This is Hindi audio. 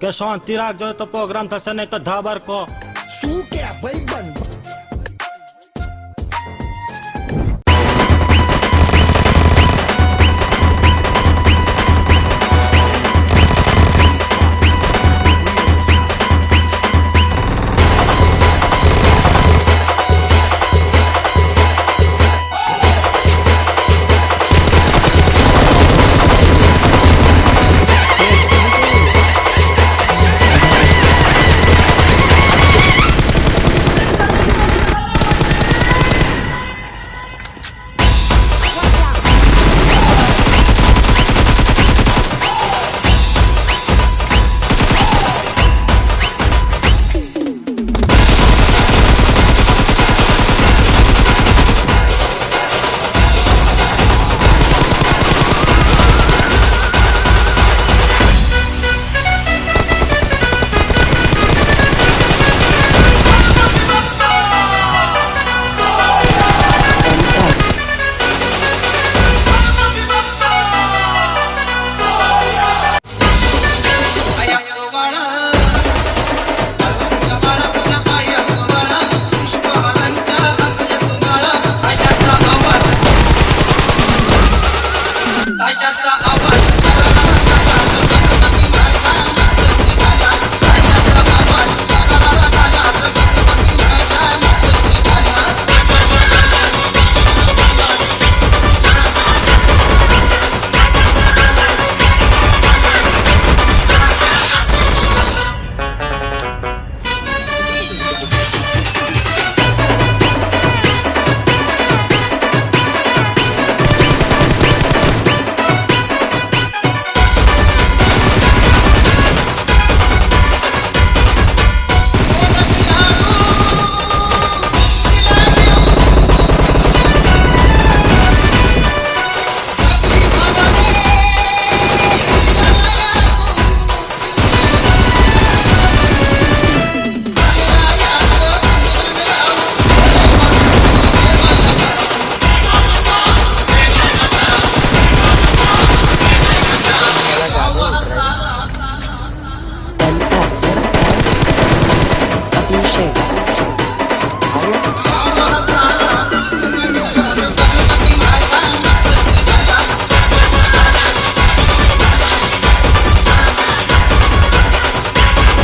કે શાંતિ રાખજો તો પ્રોગ્રામ થશે નહીં તો ધાબર કો